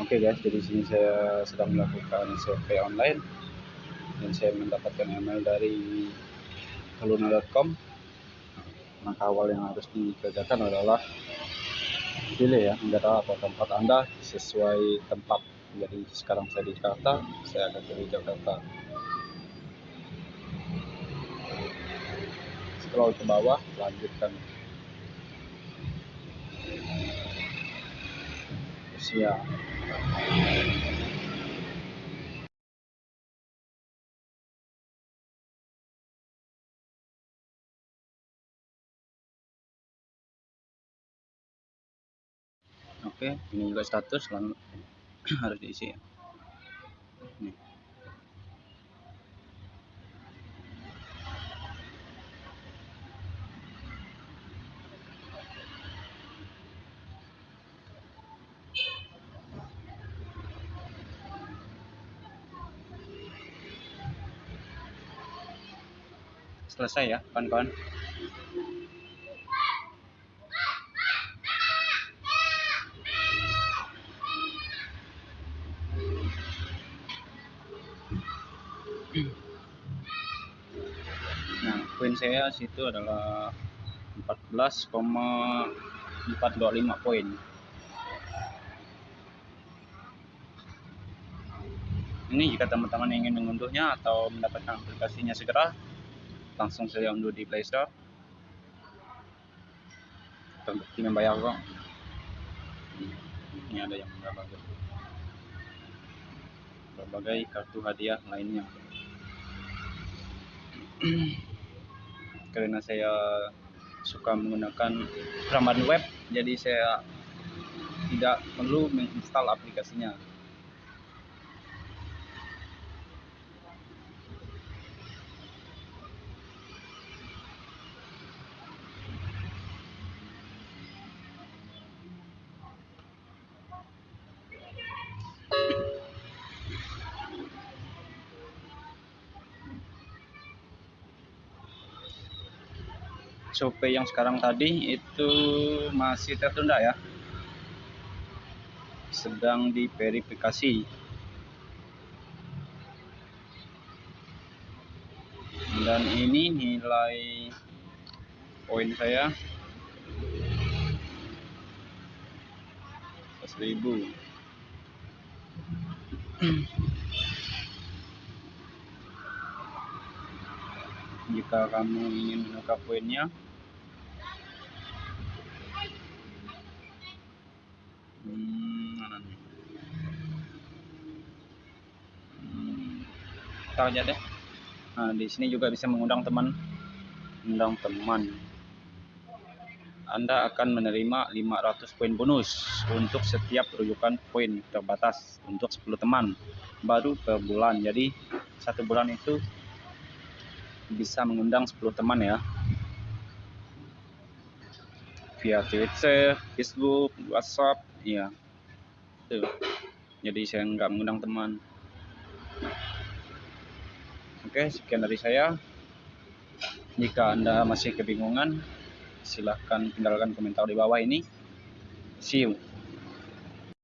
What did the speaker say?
Oke guys, jadi sini saya sedang melakukan survei online dan saya mendapatkan email dari kaluna.com. Maka awal yang harus dikerjakan adalah pilih ya negara atau tempat Anda sesuai tempat. Jadi sekarang saya di Jakarta, saya akan pilih Jakarta. Scroll ke bawah, lanjutkan. Siap. Oke, ini juga status harus diisi ya. Selesai ya kawan-kawan. Nah poin saya situ adalah 14,425 poin. Ini jika teman-teman ingin mengunduhnya atau mendapatkan aplikasinya segera langsung saja unduh di Play Store. Terbukti membayar kok. Ini ada yang berbagai. Berbagai kartu hadiah lainnya. Karena saya suka menggunakan ramadan web jadi saya tidak perlu menginstal aplikasinya survei yang sekarang tadi itu masih tertunda ya. Sedang diverifikasi. Dan ini nilai poin saya. 1000 jika kamu ingin menukar poinnya hmm, hmm, aja deh. Nah di sini juga bisa mengundang teman. Undang teman. Anda akan menerima 500 poin bonus untuk setiap rujukan poin terbatas untuk 10 teman baru per bulan. Jadi satu bulan itu bisa mengundang 10 teman ya via Twitter, Facebook, WhatsApp, ya. Tuh. Jadi saya nggak mengundang teman. Oke, sekian dari saya. Jika Anda masih kebingungan, silahkan tinggalkan komentar di bawah ini. See you.